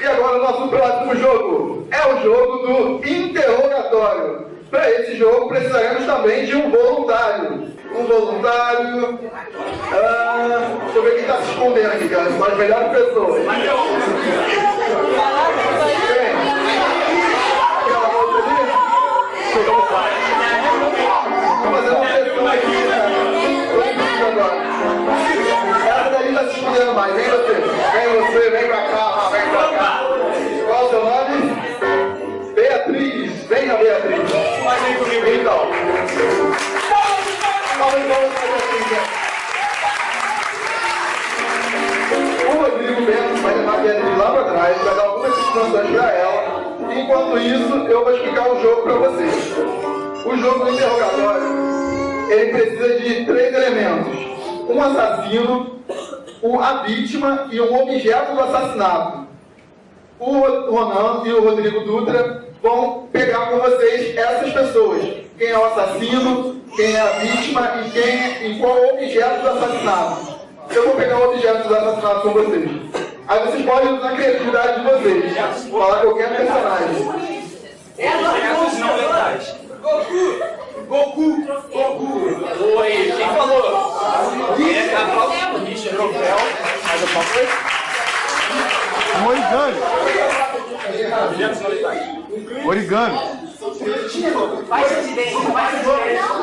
E agora o nosso próximo jogo é o jogo do interrogatório. Para esse jogo precisaremos também de um voluntário. Um voluntário. Ah, deixa eu ver quem está se escondendo aqui, cara. São as melhores pessoas. Aqui, né? Agora. Escondendo mais. Vem você. Vem você, vem pra cá, vem pra cá. Qual o seu nome? Beatriz. Venha, Beatriz. Então. Vamos, vamos fazer assim, né? O Rodrigo Bento vai levar a Beatriz lá para trás, vai dar algumas instruções para ela. Enquanto isso, eu vou explicar o jogo para vocês. O jogo do interrogatório, ele precisa de três elementos. Um assassino, um, a vítima e um objeto do assassinato. O Ronan e o Rodrigo Dutra vão pegar com vocês essas pessoas. Quem é o assassino, quem é a vítima e, quem, e qual é o objeto do assassinato. Eu vou pegar o objeto do assassinato com vocês. Aí vocês podem usar a criatividade de vocês. Falar qualquer personagem. Objetos não letais. Goku! Goku! Goku! Oi, quem falou? É cavalo, Richard, troféu. Mais alguma coisa? Origami. Objetos não letais. Origami. Faixa de dente, faixa de dente.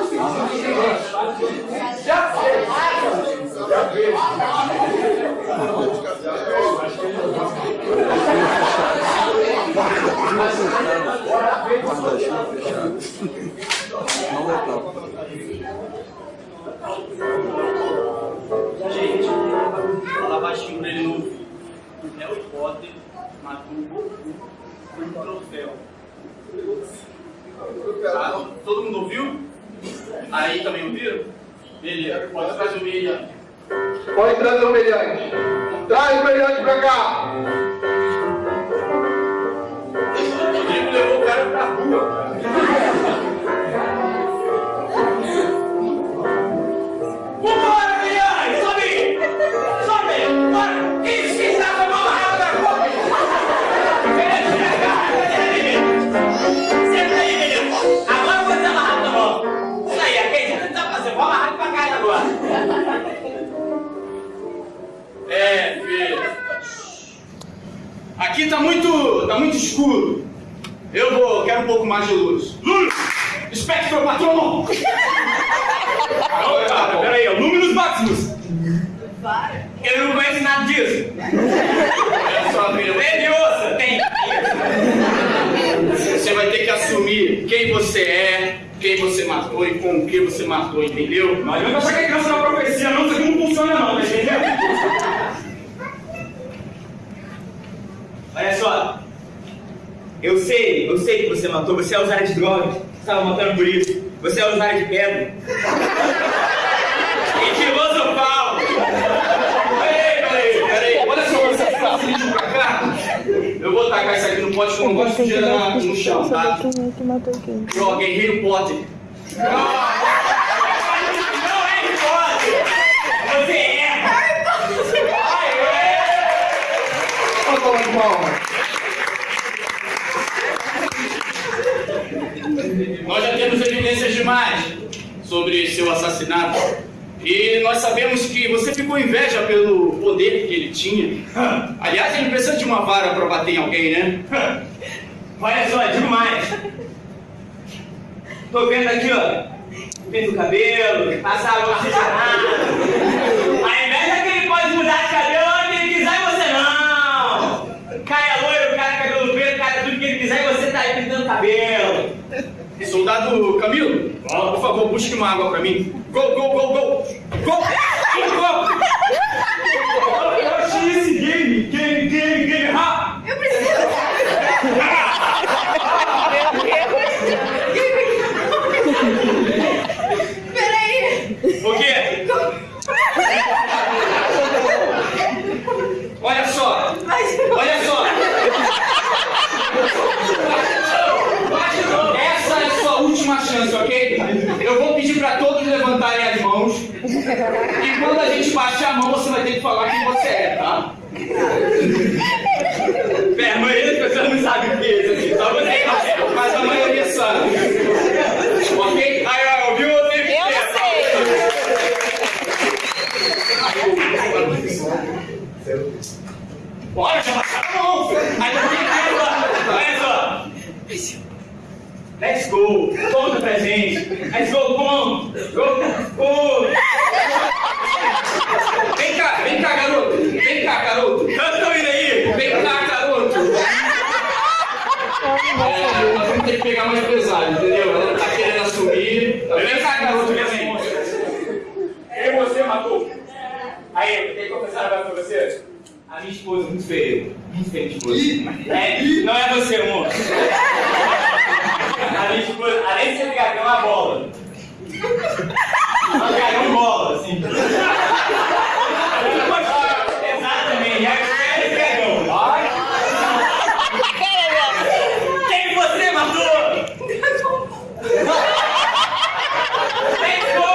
Gente, fala baixinho pra ele não ouvir. Harry Potter matou o Goku um troféu. Ah, todo mundo ouviu? Aí também ouviram? Beleza, pode trazer o meia. Pode trazer o meliante. Traz o meliante pra cá. Aqui tá muito. tá muito escuro. Eu vou. quero um pouco mais de luz. Luz! Espectro patrono! Agora, cara, peraí, é o Luminous Maximus! Ele não conhece nada disso! Olha só, filho, Leviosa, tem! Você vai ter que assumir quem você é, quem você matou e com o que você matou, entendeu? Não adianta achar que é criança na profecia, não, isso aqui não funciona não, tá entendeu? Olha só. Eu sei, eu sei que você matou. Você é usuário de drogas. Você estava matando por isso. Você é usuário de pedra. e filosofal. Peraí, peraí, peraí, olha só, você está frente pra cá. Eu vou tacar isso aqui no pote que eu não gosto de sujeira no chão, tá? Ó, Guerreiro Potter. Não palmas. Nós já temos evidências demais sobre seu assassinato. E nós sabemos que você ficou inveja pelo poder que ele tinha. Aliás, ele precisa de uma vara para bater em alguém, né? Olha só, digo mais. Tô vendo aqui, ó. Pinta o cabelo, passa água oxigenada. A inveja é que ele pode mudar de cabelo onde ele quiser e você não. Caia loiro, cara cabelo preto, cara tudo que ele quiser e cabelo. Soldado Camilo, por favor, busque uma água para mim. Go, go, go, go! Go! última chance, ok? Eu vou pedir para todos levantarem as mãos. E quando a gente baixar a mão, você vai ter que falar quem você é, tá? Pera, a maioria das pessoas não sabe o que é isso aqui. Só você sabe, mas a maioria sabe. Ok? Aí, ó, ouviu ou teve Eu sei! Bora, já baixaram a mão! Aí não tem que Olha só! Let's go. Conta pra gente. Let's go, como? Go, go. Vem cá, vem cá, garoto. Vem cá, garoto. Eu tô indo aí. Vem cá, garoto. É, nós vamos ter que pegar mais pesado, entendeu? Ela tá querendo assumir. Vem cá, garoto, vem assim. Quem você matou? Aí, tem que confessar agora pra você? A minha esposa, muito feia. Muito feia, esposa. É, não é você, amor. Esposa, além de ser ligar, é uma bola. Uma garão bola, assim. Exatamente, é esse dragão. Quem você matou? Let's go!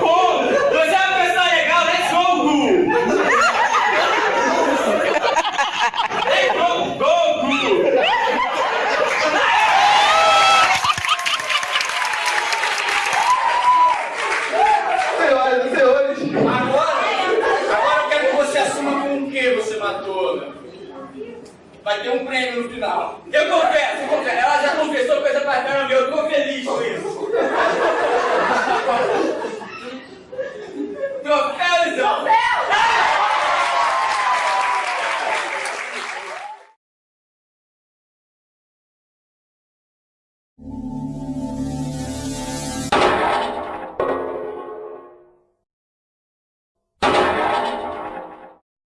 Gu! Você é uma pessoa legal, let's go, Gu! Let's go, go, Gu! Senhoras e senhores, Agora, agora eu quero que você assuma com o que você matou, meu filho. Vai ter um prêmio no final. Eu confesso, eu confesso. Ela já confessou coisa pra caramba, eu tô feliz com isso.